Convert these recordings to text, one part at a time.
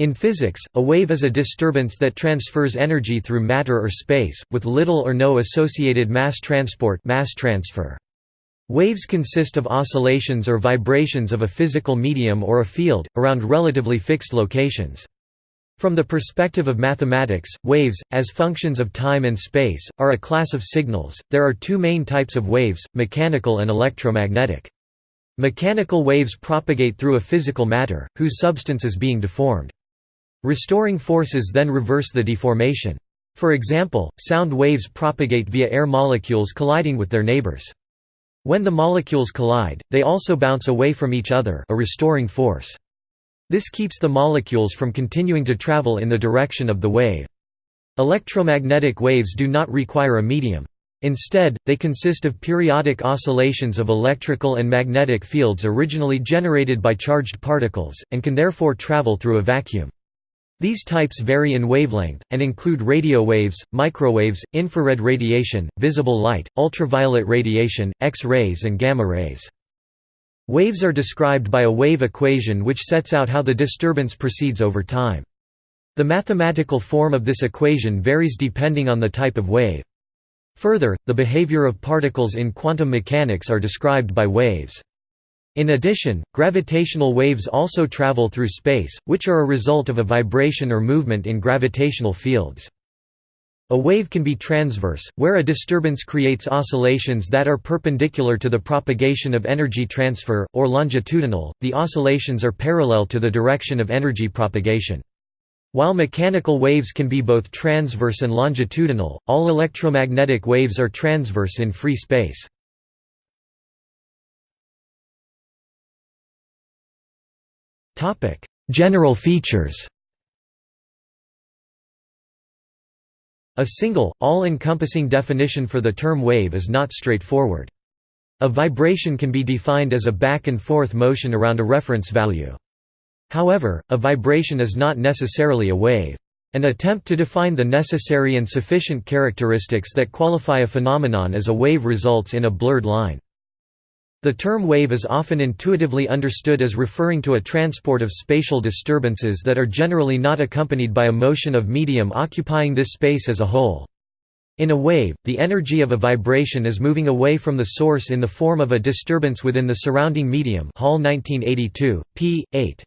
In physics, a wave is a disturbance that transfers energy through matter or space, with little or no associated mass transport mass transfer. Waves consist of oscillations or vibrations of a physical medium or a field, around relatively fixed locations. From the perspective of mathematics, waves, as functions of time and space, are a class of signals. There are two main types of waves, mechanical and electromagnetic. Mechanical waves propagate through a physical matter, whose substance is being deformed. Restoring forces then reverse the deformation. For example, sound waves propagate via air molecules colliding with their neighbors. When the molecules collide, they also bounce away from each other a restoring force. This keeps the molecules from continuing to travel in the direction of the wave. Electromagnetic waves do not require a medium. Instead, they consist of periodic oscillations of electrical and magnetic fields originally generated by charged particles, and can therefore travel through a vacuum. These types vary in wavelength, and include radio waves, microwaves, infrared radiation, visible light, ultraviolet radiation, X-rays and gamma rays. Waves are described by a wave equation which sets out how the disturbance proceeds over time. The mathematical form of this equation varies depending on the type of wave. Further, the behavior of particles in quantum mechanics are described by waves. In addition, gravitational waves also travel through space, which are a result of a vibration or movement in gravitational fields. A wave can be transverse, where a disturbance creates oscillations that are perpendicular to the propagation of energy transfer, or longitudinal, the oscillations are parallel to the direction of energy propagation. While mechanical waves can be both transverse and longitudinal, all electromagnetic waves are transverse in free space. General features A single, all-encompassing definition for the term wave is not straightforward. A vibration can be defined as a back-and-forth motion around a reference value. However, a vibration is not necessarily a wave. An attempt to define the necessary and sufficient characteristics that qualify a phenomenon as a wave results in a blurred line. The term wave is often intuitively understood as referring to a transport of spatial disturbances that are generally not accompanied by a motion of medium occupying this space as a whole. In a wave, the energy of a vibration is moving away from the source in the form of a disturbance within the surrounding medium Hall 1982, p. 8.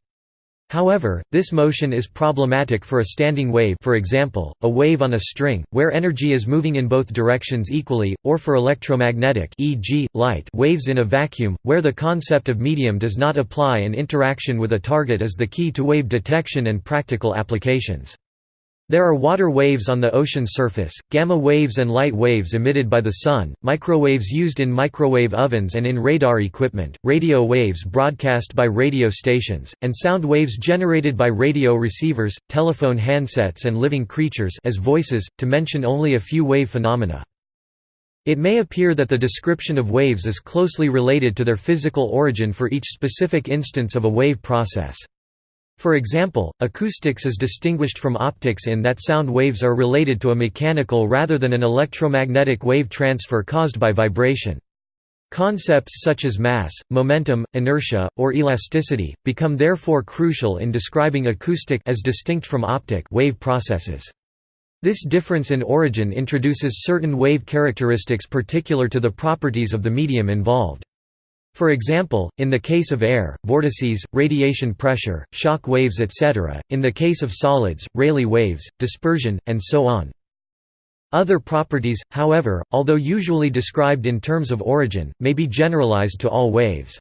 However, this motion is problematic for a standing wave for example, a wave on a string, where energy is moving in both directions equally, or for electromagnetic e.g., light waves in a vacuum, where the concept of medium does not apply and interaction with a target is the key to wave detection and practical applications. There are water waves on the ocean surface, gamma waves and light waves emitted by the sun, microwaves used in microwave ovens and in radar equipment, radio waves broadcast by radio stations, and sound waves generated by radio receivers, telephone handsets and living creatures as voices, to mention only a few wave phenomena. It may appear that the description of waves is closely related to their physical origin for each specific instance of a wave process. For example, acoustics is distinguished from optics in that sound waves are related to a mechanical rather than an electromagnetic wave transfer caused by vibration. Concepts such as mass, momentum, inertia, or elasticity, become therefore crucial in describing acoustic as distinct from optic wave processes. This difference in origin introduces certain wave characteristics particular to the properties of the medium involved. For example, in the case of air, vortices, radiation pressure, shock waves etc., in the case of solids, Rayleigh waves, dispersion, and so on. Other properties, however, although usually described in terms of origin, may be generalized to all waves.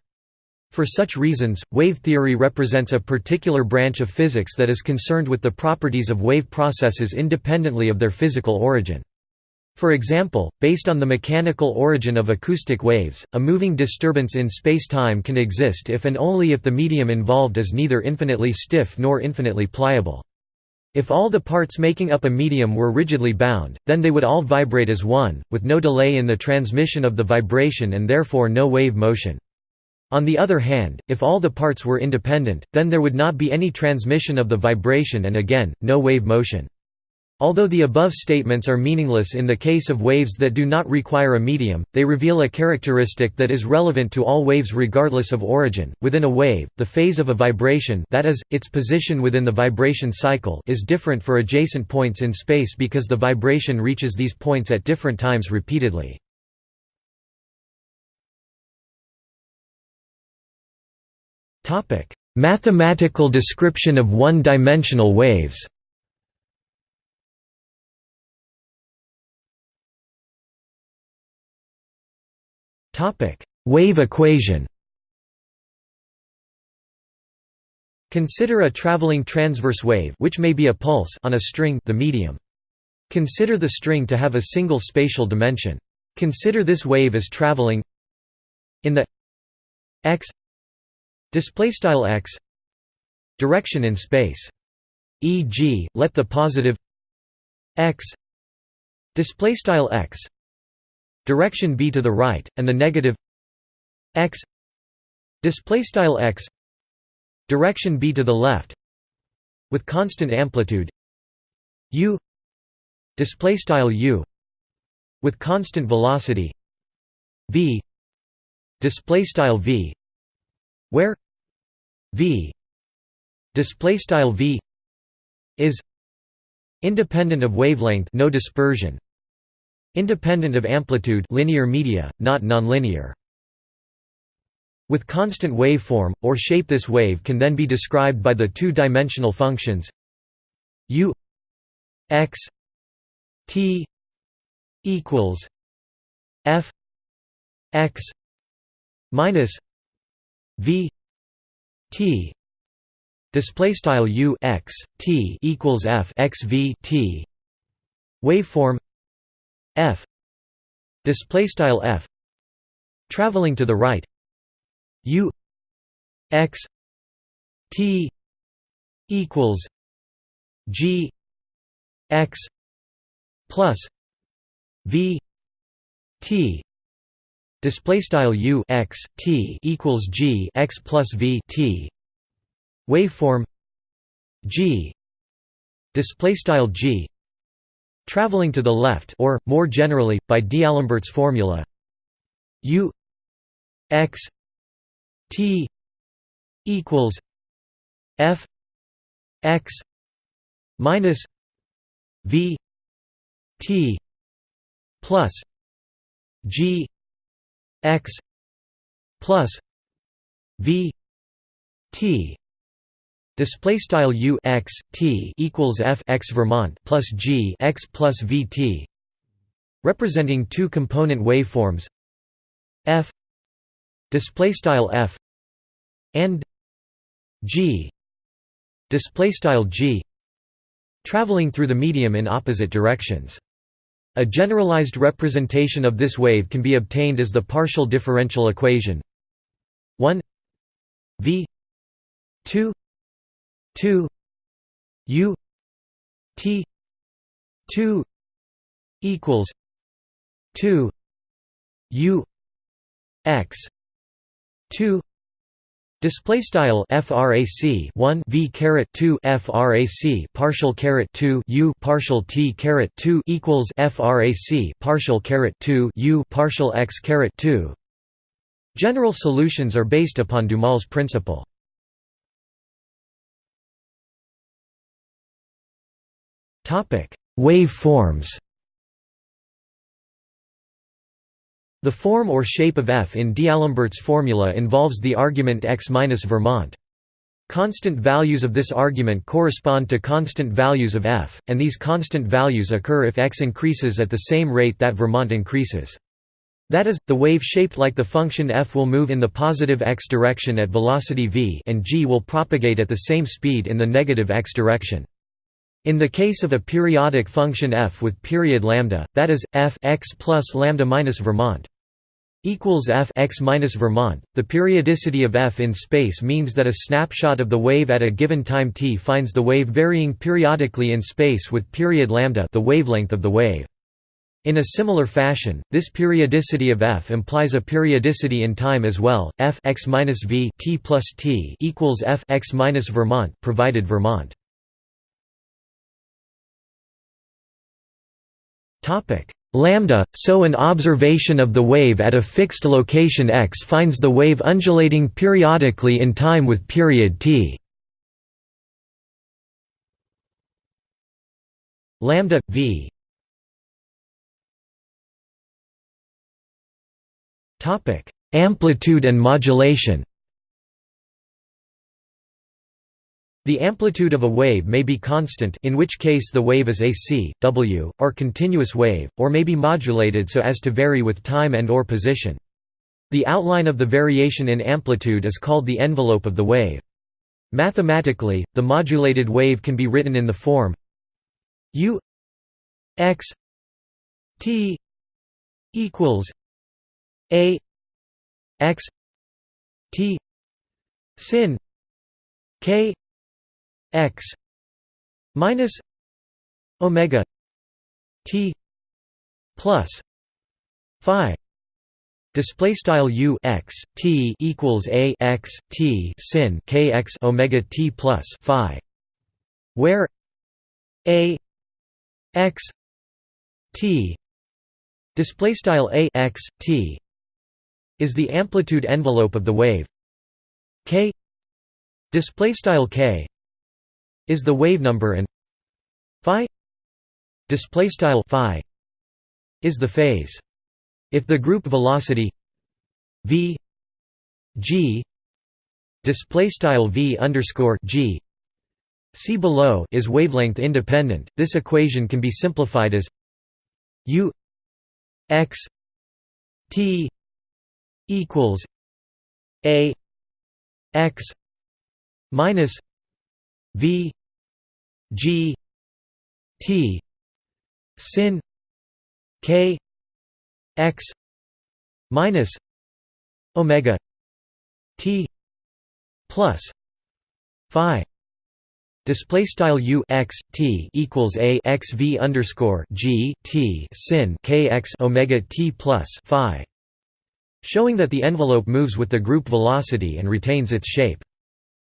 For such reasons, wave theory represents a particular branch of physics that is concerned with the properties of wave processes independently of their physical origin. For example, based on the mechanical origin of acoustic waves, a moving disturbance in spacetime can exist if and only if the medium involved is neither infinitely stiff nor infinitely pliable. If all the parts making up a medium were rigidly bound, then they would all vibrate as one, with no delay in the transmission of the vibration and therefore no wave motion. On the other hand, if all the parts were independent, then there would not be any transmission of the vibration and again, no wave motion. Although the above statements are meaningless in the case of waves that do not require a medium, they reveal a characteristic that is relevant to all waves regardless of origin. Within a wave, the phase of a vibration, that is, its position within the vibration cycle, is different for adjacent points in space because the vibration reaches these points at different times repeatedly. Mathematical description of one-dimensional waves. Topic: Wave equation. Consider a traveling transverse wave which may be a pulse on a string the medium. Consider the string to have a single spatial dimension. Consider this wave as traveling in the x display style x direction in space. E.g., let the positive x display style x direction b to the right, and the negative x display style x direction b to the left with constant amplitude u display style u with constant velocity v display style v where v display style v is independent of wavelength no dispersion Independent of amplitude linear media, not nonlinear. With constant waveform, or shape this wave can then be described by the two-dimensional functions u x t equals f x minus v t display style u x t equals f x v t waveform f. Display style f. Traveling to the right. U. X. T. Equals g. X. Plus v. T. Display style u. X. T. Equals g. X plus v. T. Waveform g. Display style g Traveling to the left or, more generally, by D'Alembert's formula u x t equals f x minus v t plus g x plus v t Display style u x t equals f x Vermont plus g x plus v t, representing two component waveforms f display style f and g display style g traveling through the medium in opposite directions. A generalized representation of this wave can be obtained as the partial differential equation 1 v 2 2 u t 2 equals 2 u x 2 Display style frac 1 v caret 2 frac partial caret 2 u partial t caret 2 equals frac partial caret 2 u partial x caret 2. General solutions are based upon Duhamel's principle. Topic: Wave forms. The form or shape of f in D'Alembert's formula involves the argument x minus Vermont. Constant values of this argument correspond to constant values of f, and these constant values occur if x increases at the same rate that Vermont increases. That is, the wave shaped like the function f will move in the positive x direction at velocity v and g will propagate at the same speed in the negative x direction. In the case of a periodic function f with period lambda, that is f x plus lambda minus Vermont equals f x minus Vermont. The periodicity of f in space means that a snapshot of the wave at a given time t finds the wave varying periodically in space with period lambda, the wavelength of the wave. In a similar fashion, this periodicity of f implies a periodicity in time as well. f x minus v t plus t equals f x minus Vermont, provided Vermont lambda so an observation of the wave at a fixed location x finds the wave undulating periodically in time with period t. Lambda v. Topic. Amplitude and modulation The amplitude of a wave may be constant in which case the wave is AC, W, or continuous wave, or may be modulated so as to vary with time and or position. The outline of the variation in amplitude is called the envelope of the wave. Mathematically, the modulated wave can be written in the form u x t equals a x t sin k x minus omega t plus phi display style u x t equals a x t sin k x omega t plus phi where a x t display style a x t is the amplitude envelope of the wave. K display style k is the wave number and phi display style phi is the phase. If the group velocity v g display style v underscore g see below is wavelength independent this equation can be simplified as u x t equals a x minus v g t sin k x minus omega t plus phi Display style u x t equals a x v underscore g t sin k x omega t plus phi, showing that the envelope moves with the group velocity and retains its shape.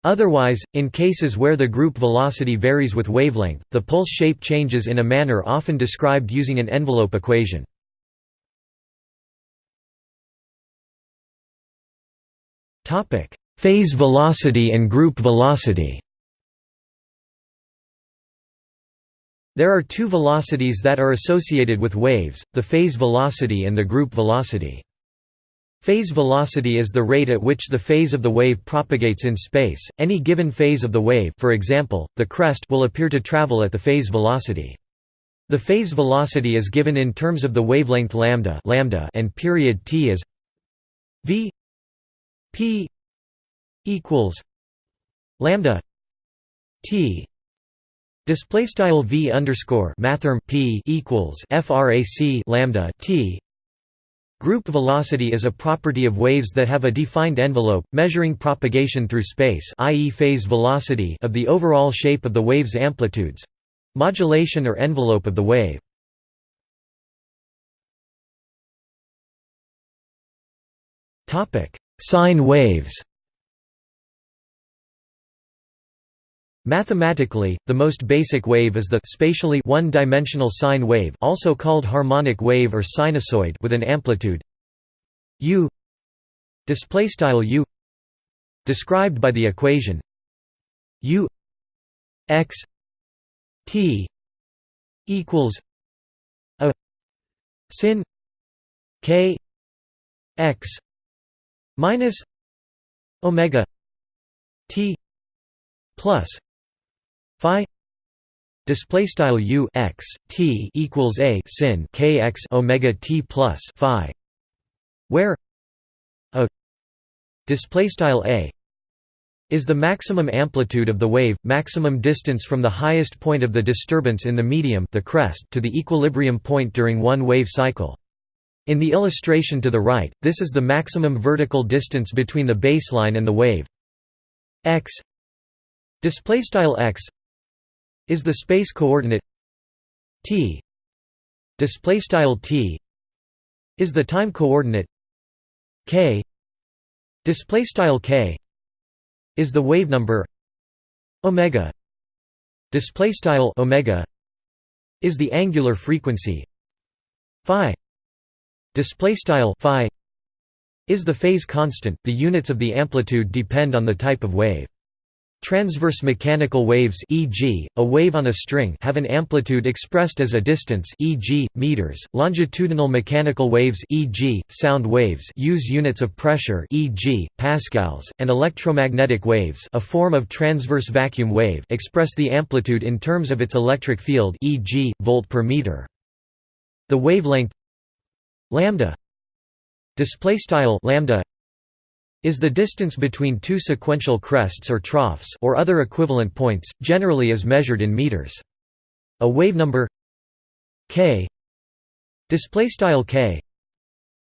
Otherwise, in cases where the group velocity varies with wavelength, the pulse shape changes in a manner often described using an envelope equation. Phase velocity and group velocity There are two velocities that are associated with waves, the phase velocity and the group velocity. Phase velocity is the rate at which the phase of the wave propagates in space. Any given phase of the wave, for example, the crest, will appear to travel at the phase velocity. The phase velocity is given in terms of the wavelength lambda, lambda and period t as v p equals lambda t Display style v underscore mathrm p equals frac lambda t. Group velocity is a property of waves that have a defined envelope, measuring propagation through space, i.e., phase velocity of the overall shape of the wave's amplitudes, modulation or envelope of the wave. Sine waves. Mathematically, the most basic wave is the spatially one-dimensional sine wave also called harmonic wave or sinusoid with an amplitude u u described by the equation u x t equals a sin k x minus omega t plus display style u x t equals a sin k x omega t plus phi where a display style a is the maximum amplitude of the wave, maximum distance from the highest point of the disturbance in the medium the crest to the equilibrium point during one wave cycle. In the illustration to the right, this is the maximum vertical distance between the baseline and the wave x display style x is the space coordinate t. Display style t is the time coordinate k. Display style k is the wave number omega. Display style omega is the angular frequency phi. Display style phi is the phase constant. The units of the amplitude depend on the type of wave Transverse mechanical waves e.g., a wave on a string have an amplitude expressed as a distance e.g., meters. Longitudinal mechanical waves e.g., sound waves use units of pressure e.g., pascals, and electromagnetic waves a form of transverse vacuum wave express the amplitude in terms of its electric field e.g., volt per meter. The wavelength lambda display style lambda is the distance between two sequential crests or troughs or other equivalent points, generally as measured in meters. A wave number k k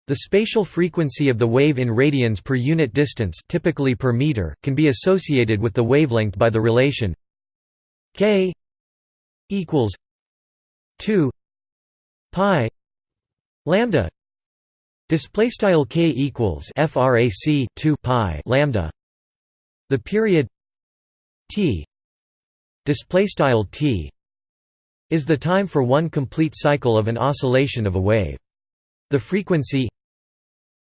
the spatial frequency of the wave in radians per unit distance typically per meter, can be associated with the wavelength by the relation k equals 2 pi lambda Display style k equals frac 2 pi lambda. The period t display style t is the time for one complete cycle of an oscillation of a wave. The frequency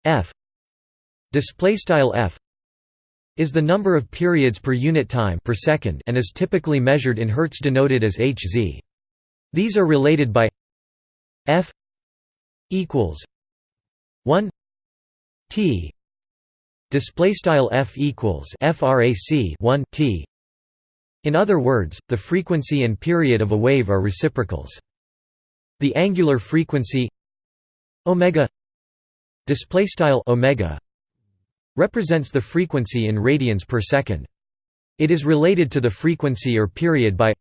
f display style f is the number of periods per unit time per second and is typically measured in hertz denoted as Hz. These are related by f equals 1 t display style f equals frac 1 t. In other words the frequency and period of a wave are reciprocals. The angular frequency omega display style omega represents the frequency in radians per second. It is related to the frequency or period by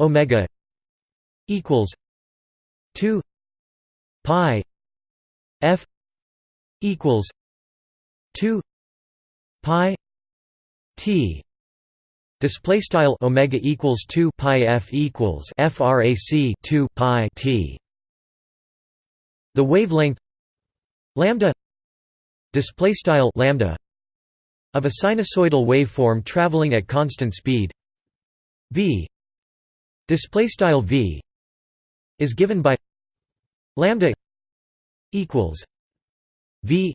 omega equals 2 pi F equals two pi T. Display style omega equals 2 pi f equals frac 2 pi t. The wavelength lambda display style lambda of a sinusoidal waveform traveling at constant speed v. Display style v is given by lambda equals V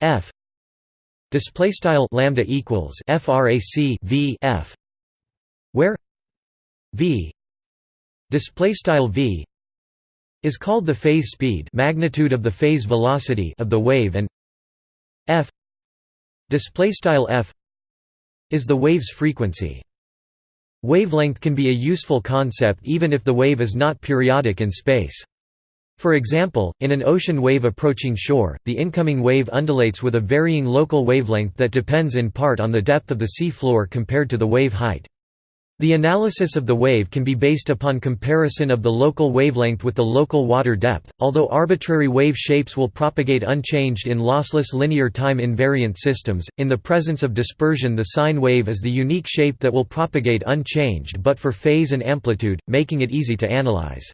F display style lambda equals frac V F where V display style V is called the phase speed magnitude of the phase velocity of the wave and F display style F is the wave's frequency. Wavelength can be a useful concept even if the wave is not periodic in space for example, in an ocean wave approaching shore, the incoming wave undulates with a varying local wavelength that depends in part on the depth of the sea floor compared to the wave height. The analysis of the wave can be based upon comparison of the local wavelength with the local water depth, although arbitrary wave shapes will propagate unchanged in lossless linear time invariant systems. In the presence of dispersion, the sine wave is the unique shape that will propagate unchanged but for phase and amplitude, making it easy to analyze.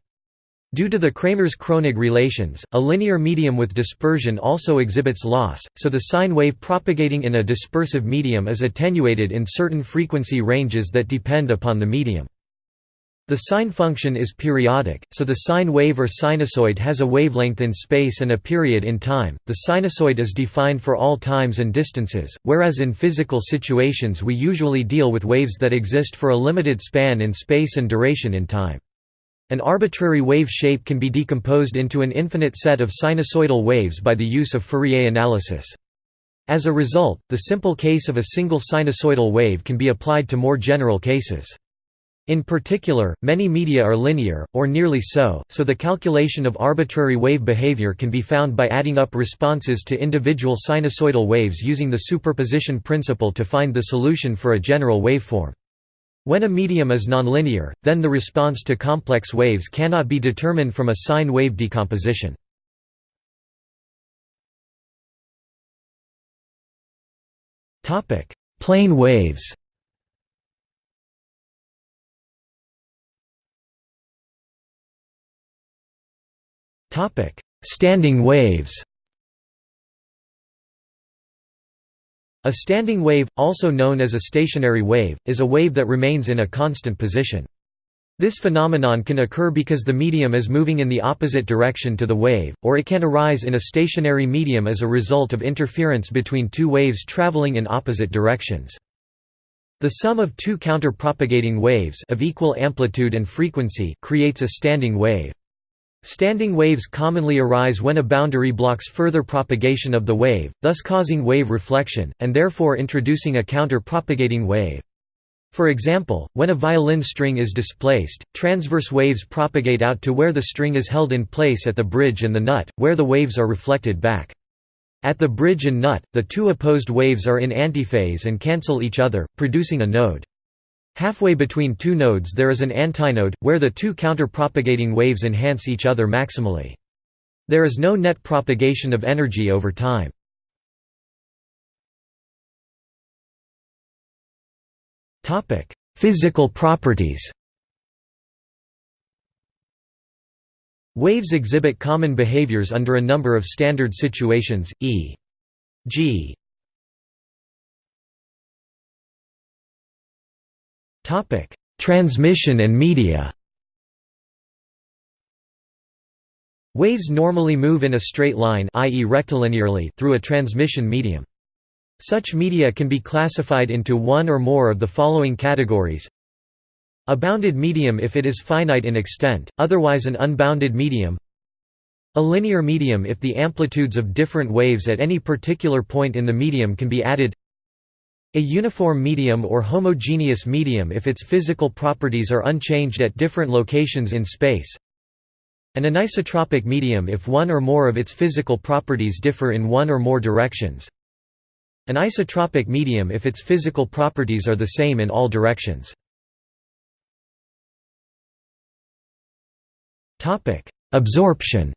Due to the Kramers-Kronig relations, a linear medium with dispersion also exhibits loss, so the sine wave propagating in a dispersive medium is attenuated in certain frequency ranges that depend upon the medium. The sine function is periodic, so the sine wave or sinusoid has a wavelength in space and a period in time. The sinusoid is defined for all times and distances, whereas in physical situations we usually deal with waves that exist for a limited span in space and duration in time. An arbitrary wave shape can be decomposed into an infinite set of sinusoidal waves by the use of Fourier analysis. As a result, the simple case of a single sinusoidal wave can be applied to more general cases. In particular, many media are linear, or nearly so, so the calculation of arbitrary wave behavior can be found by adding up responses to individual sinusoidal waves using the superposition principle to find the solution for a general waveform. When a medium is nonlinear, then the response to complex waves cannot be determined from a sine wave decomposition. Plane waves Standing waves A standing wave, also known as a stationary wave, is a wave that remains in a constant position. This phenomenon can occur because the medium is moving in the opposite direction to the wave, or it can arise in a stationary medium as a result of interference between two waves traveling in opposite directions. The sum of two counter-propagating waves of equal amplitude and frequency creates a standing wave. Standing waves commonly arise when a boundary blocks further propagation of the wave, thus causing wave reflection, and therefore introducing a counter-propagating wave. For example, when a violin string is displaced, transverse waves propagate out to where the string is held in place at the bridge and the nut, where the waves are reflected back. At the bridge and nut, the two opposed waves are in antiphase and cancel each other, producing a node. Halfway between two nodes there is an antinode, where the two counter-propagating waves enhance each other maximally. There is no net propagation of energy over time. Physical properties Waves exhibit common behaviors under a number of standard situations, e.g. Transmission and media Waves normally move in a straight line i.e. rectilinearly through a transmission medium. Such media can be classified into one or more of the following categories a bounded medium if it is finite in extent, otherwise an unbounded medium a linear medium if the amplitudes of different waves at any particular point in the medium can be added a uniform medium or homogeneous medium if its physical properties are unchanged at different locations in space. An anisotropic medium if one or more of its physical properties differ in one or more directions. An isotropic medium if its physical properties are the same in all directions. Absorption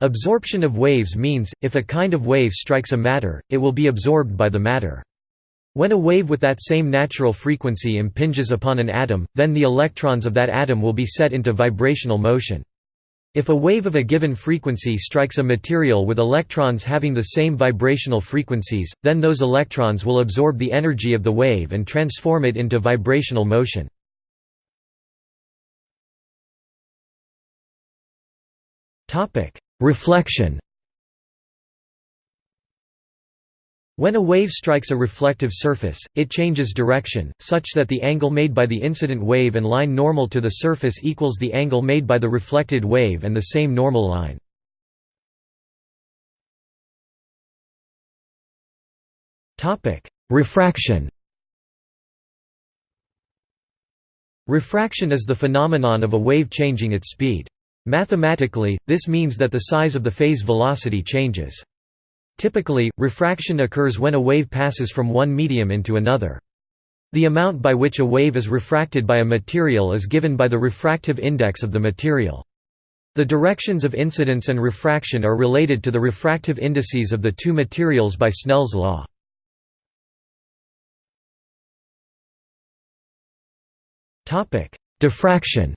Absorption of waves means, if a kind of wave strikes a matter, it will be absorbed by the matter. When a wave with that same natural frequency impinges upon an atom, then the electrons of that atom will be set into vibrational motion. If a wave of a given frequency strikes a material with electrons having the same vibrational frequencies, then those electrons will absorb the energy of the wave and transform it into vibrational motion. Reflection When a wave strikes a reflective surface, it changes direction, such that the angle made by the incident wave and line normal to the surface equals the angle made by the reflected wave and the same normal line. Refraction Refraction is the phenomenon of a wave changing its speed. Mathematically, this means that the size of the phase velocity changes. Typically, refraction occurs when a wave passes from one medium into another. The amount by which a wave is refracted by a material is given by the refractive index of the material. The directions of incidence and refraction are related to the refractive indices of the two materials by Snell's law. Diffraction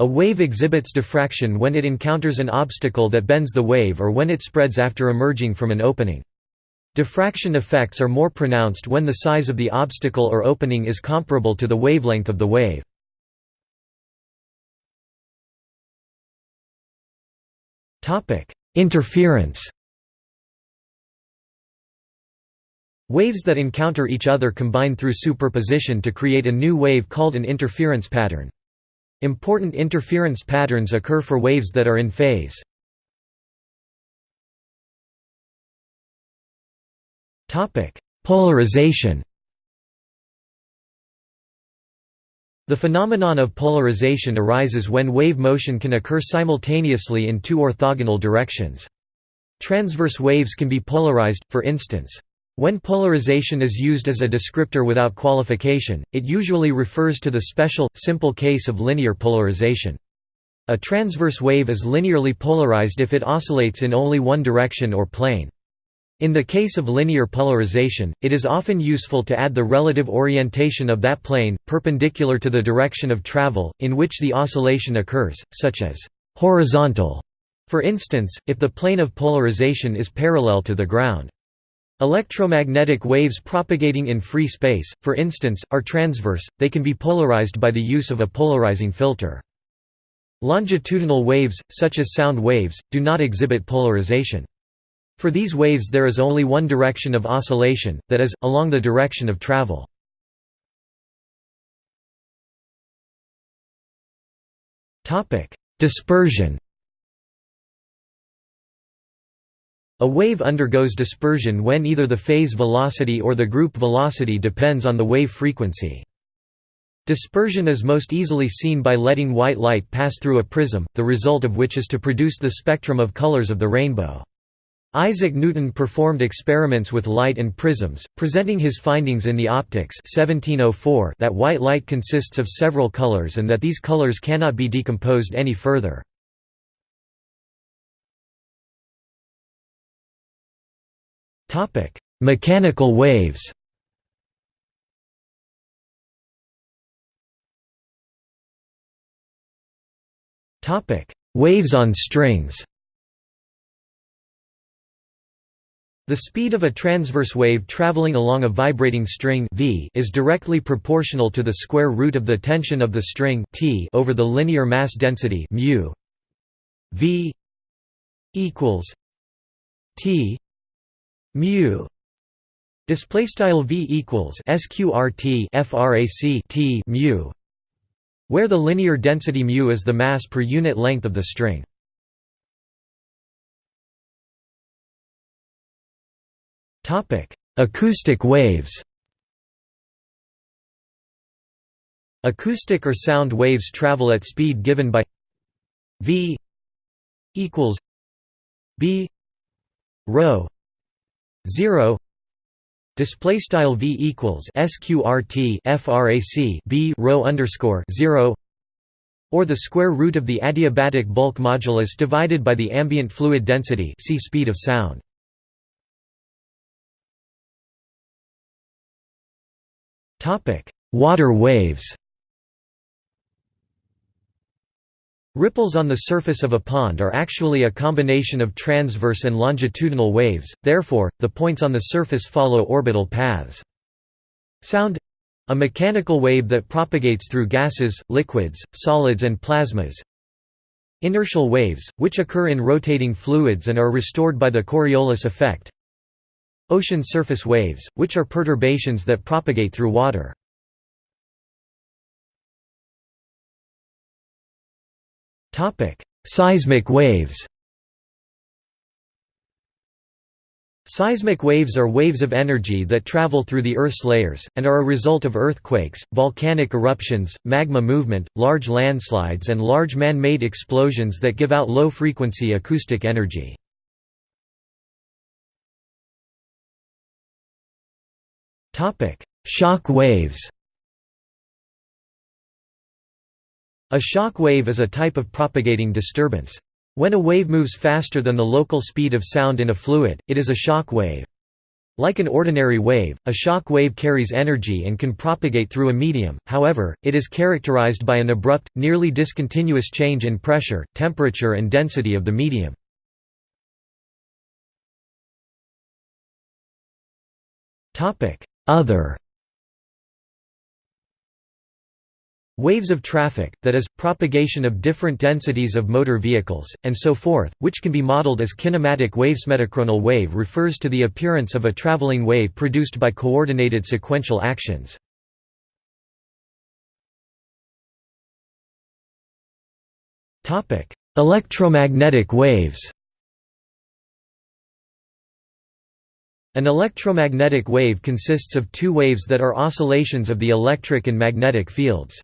A wave exhibits diffraction when it encounters an obstacle that bends the wave or when it spreads after emerging from an opening. Diffraction effects are more pronounced when the size of the obstacle or opening is comparable to the wavelength of the wave. Interference Waves that encounter each other combine through superposition to create a new wave called an interference pattern. Important interference patterns occur for waves that are in phase. Polarization The phenomenon of polarization arises when wave motion can occur simultaneously in two orthogonal directions. Transverse waves can be polarized, for instance. When polarization is used as a descriptor without qualification, it usually refers to the special, simple case of linear polarization. A transverse wave is linearly polarized if it oscillates in only one direction or plane. In the case of linear polarization, it is often useful to add the relative orientation of that plane, perpendicular to the direction of travel, in which the oscillation occurs, such as horizontal, for instance, if the plane of polarization is parallel to the ground. Electromagnetic waves propagating in free space, for instance, are transverse, they can be polarized by the use of a polarizing filter. Longitudinal waves, such as sound waves, do not exhibit polarization. For these waves there is only one direction of oscillation, that is, along the direction of travel. Dispersion A wave undergoes dispersion when either the phase velocity or the group velocity depends on the wave frequency. Dispersion is most easily seen by letting white light pass through a prism, the result of which is to produce the spectrum of colors of the rainbow. Isaac Newton performed experiments with light and prisms, presenting his findings in the Optics 1704 that white light consists of several colors and that these colors cannot be decomposed any further. Mechanical waves. Topic: Waves on strings. The speed of a transverse wave traveling along a vibrating string v is directly proportional to the square root of the tension of the string t over the linear mass density mu v equals t mu display style v equals sqrt frac t mu where the linear density mu is the mass per unit length of the string. topic Acoustic waves Acoustic or sound waves travel at speed given by v equals b rho 0 display style v equals sqrt frac b rho underscore 0 or the square root of the adiabatic bulk modulus divided by the ambient fluid density see speed of sound. Topic. Water waves Ripples on the surface of a pond are actually a combination of transverse and longitudinal waves, therefore, the points on the surface follow orbital paths. Sound a mechanical wave that propagates through gases, liquids, solids and plasmas. Inertial waves, which occur in rotating fluids and are restored by the Coriolis effect. Ocean surface waves, which are perturbations that propagate through water. Topic: Seismic waves. Seismic waves are waves of energy that travel through the Earth's layers, and are a result of earthquakes, volcanic eruptions, magma movement, large landslides and large man-made explosions that give out low-frequency acoustic energy. Shock waves A shock wave is a type of propagating disturbance. When a wave moves faster than the local speed of sound in a fluid, it is a shock wave. Like an ordinary wave, a shock wave carries energy and can propagate through a medium, however, it is characterized by an abrupt, nearly discontinuous change in pressure, temperature and density of the medium. Other Waves of traffic, that is, propagation of different densities of motor vehicles, and so forth, which can be modeled as kinematic waves. Metachronal wave refers to the appearance of a traveling wave produced by coordinated sequential actions. Electromagnetic waves An electromagnetic wave consists of two waves that are oscillations of the electric and magnetic fields.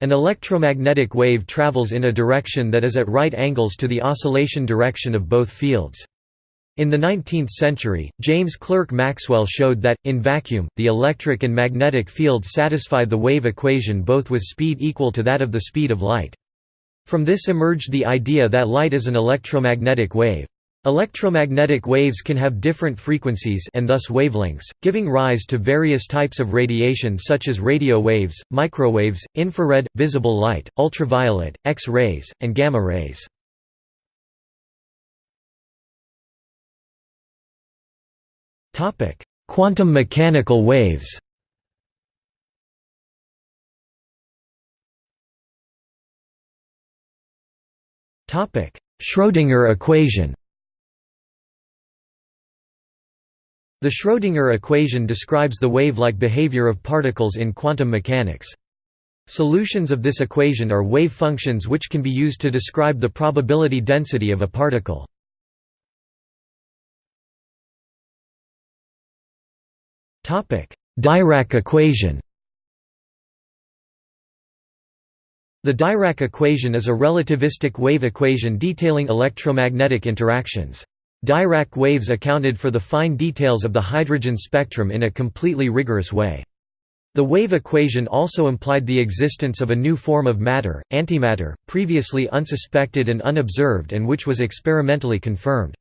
An electromagnetic wave travels in a direction that is at right angles to the oscillation direction of both fields. In the 19th century, James Clerk Maxwell showed that, in vacuum, the electric and magnetic fields satisfy the wave equation both with speed equal to that of the speed of light. From this emerged the idea that light is an electromagnetic wave. Electromagnetic waves can have different frequencies and thus wavelengths, giving rise to various types of radiation such as radio waves, microwaves, infrared, visible light, ultraviolet, X-rays, and gamma rays. Quantum mechanical waves Schrödinger equation The Schrödinger equation describes the wave-like behavior of particles in quantum mechanics. Solutions of this equation are wave functions which can be used to describe the probability density of a particle. Dirac equation The Dirac equation is a relativistic wave equation detailing electromagnetic interactions. Dirac waves accounted for the fine details of the hydrogen spectrum in a completely rigorous way. The wave equation also implied the existence of a new form of matter, antimatter, previously unsuspected and unobserved and which was experimentally confirmed.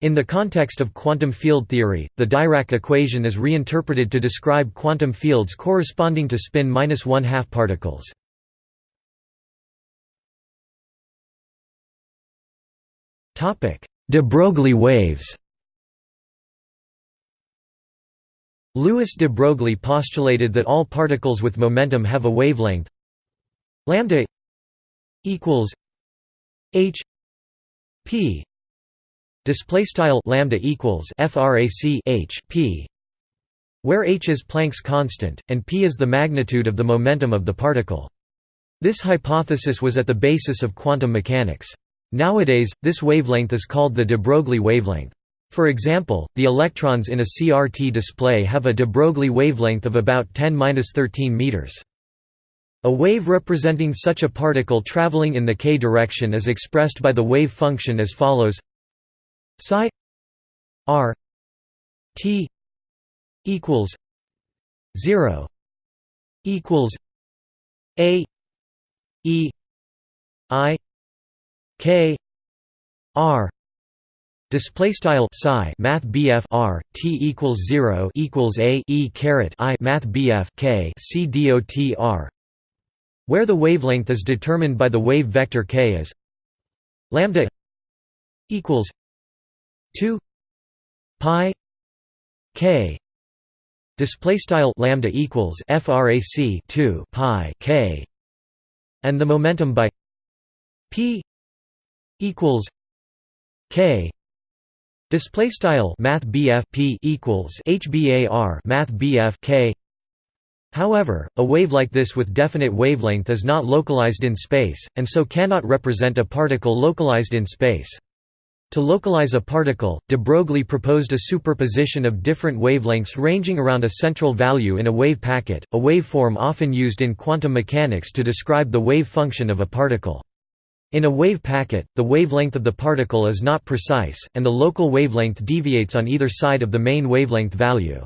In the context of quantum field theory, the Dirac equation is reinterpreted to describe quantum fields corresponding to spin one-half particles. De Broglie waves. Louis de Broglie postulated that all particles with momentum have a wavelength. Lambda equals h p. Display style lambda equals frac h p where h is Planck's constant and p is the magnitude of the momentum of the particle. This hypothesis was at the basis of quantum mechanics nowadays this wavelength is called the de Broglie wavelength for example, the electrons in a CRT display have a de Broglie wavelength of about 10-13 meters. A wave representing such a particle traveling in the k direction is expressed by the wave function as follows psi r t equals 0 equals a e i k r display style psi math BF R T equals 0 equals a e caret i math BF K C dot R where the wavelength is determined by the wave vector k as lambda equals 2 pi k. Display style lambda equals frac 2 pi k and the momentum by p equals k display style math p equals hbar math k However, a wave like this with definite wavelength is not localized in space, and so cannot represent a particle localized in space. To localize a particle, de Broglie proposed a superposition of different wavelengths ranging around a central value in a wave packet, a waveform often used in quantum mechanics to describe the wave function of a particle. In a wave packet, the wavelength of the particle is not precise, and the local wavelength deviates on either side of the main wavelength value.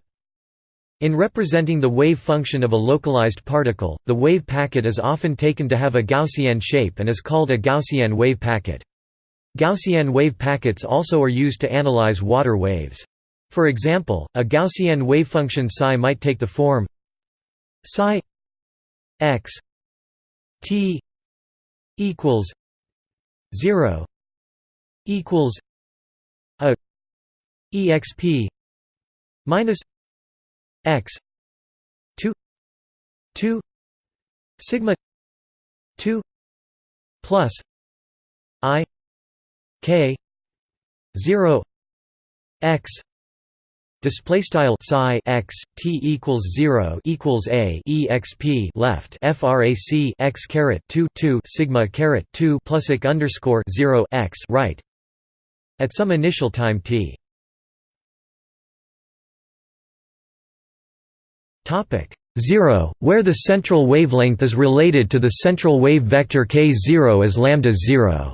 In representing the wave function of a localized particle, the wave packet is often taken to have a Gaussian shape and is called a Gaussian wave packet. Gaussian wave packets also are used to analyze water waves. For example, a Gaussian wavefunction psi might take the form psi x t equals 0 equals a exp minus x 2 2 sigma 2 plus i k 0 x display style psi x t equals 0 equals a exp left frac x caret 2 2 sigma caret 2 plus ik underscore 0 x right at some initial time t. Topic 0 where the central wavelength is related to the central wave vector k0 as lambda 0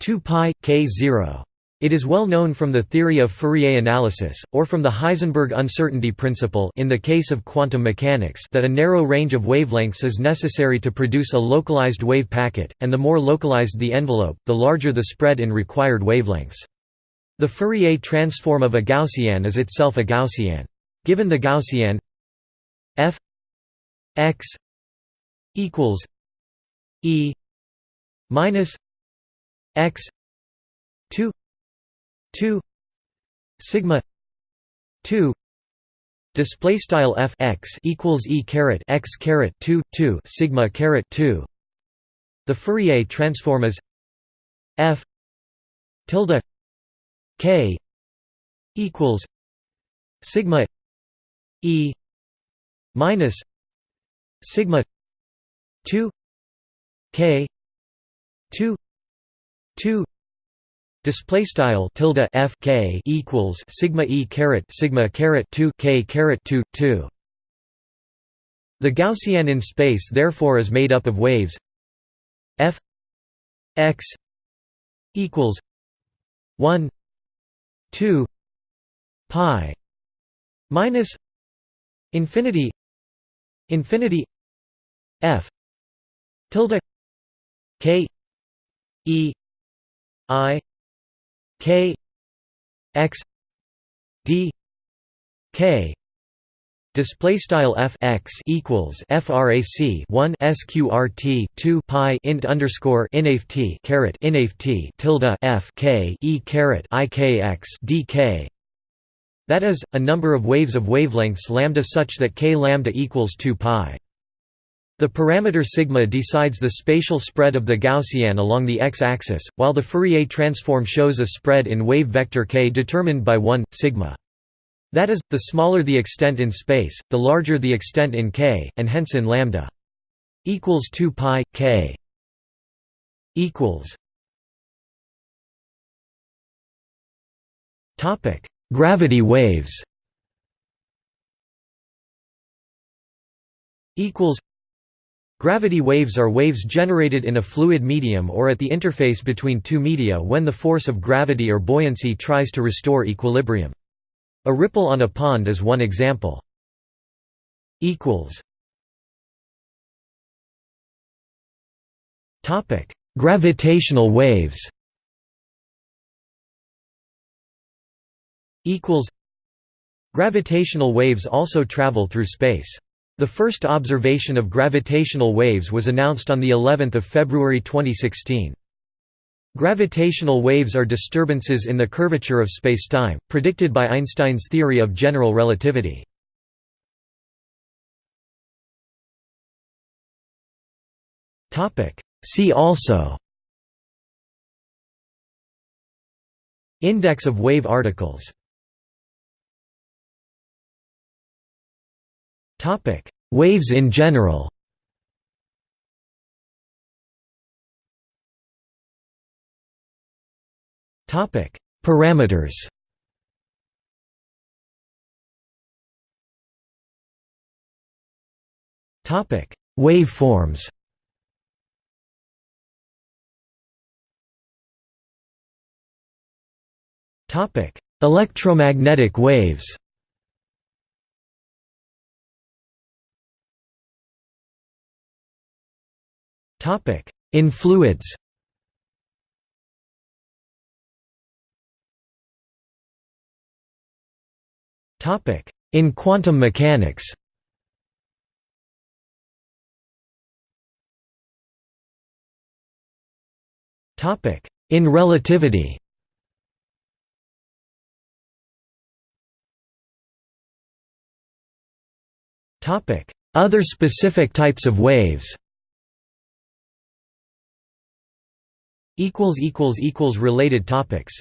2 pi k 0 it is well known from the theory of Fourier analysis, or from the Heisenberg uncertainty principle in the case of quantum mechanics that a narrow range of wavelengths is necessary to produce a localized wave packet, and the more localized the envelope, the larger the spread in required wavelengths. The Fourier transform of a Gaussian is itself a Gaussian. Given the Gaussian f x equals e minus x 2 2 sigma 2 display style f x equals e caret x caret 2 2 sigma caret 2 the Fourier transform is f tilde k equals sigma e minus sigma 2 k 2 2 display style tilde f k equals sigma e caret sigma caret 2 k caret 2 2 the gaussian in space therefore is made up of waves f x equals 1 2 pi minus infinity infinity f tilde k e i k x d k Display style f x equals frac 1 sqrt 2 pi int underscore inaft caret inaft tilde f k e caret i k x d k. That is, a number of waves of wavelengths lambda such that k lambda equals 2 pi. The parameter sigma decides the spatial spread of the Gaussian along the x-axis, while the Fourier transform shows a spread in wave vector k determined by 1, sigma. That is, the smaller the extent in space, the larger the extent in k, and hence in lambda. Equals 2 pi k. Equals. Topic: Gravity waves. Equals. Gravity waves are waves generated in a fluid medium or at the interface between two media when the force of gravity or buoyancy tries to restore equilibrium. A ripple on a pond is one example. Gravitational waves Gravitational waves also travel through space. The first observation of gravitational waves was announced on the 11th of February 2016. Gravitational waves are disturbances in the curvature of spacetime, predicted by Einstein's theory of general relativity. See also Index of wave articles Topic: Waves in general. Topic: Parameters. Topic: Waveforms. Topic: Electromagnetic waves. Topic: In fluids. Topic: In quantum mechanics. Topic: In relativity. Topic: Other specific types of waves. Related topics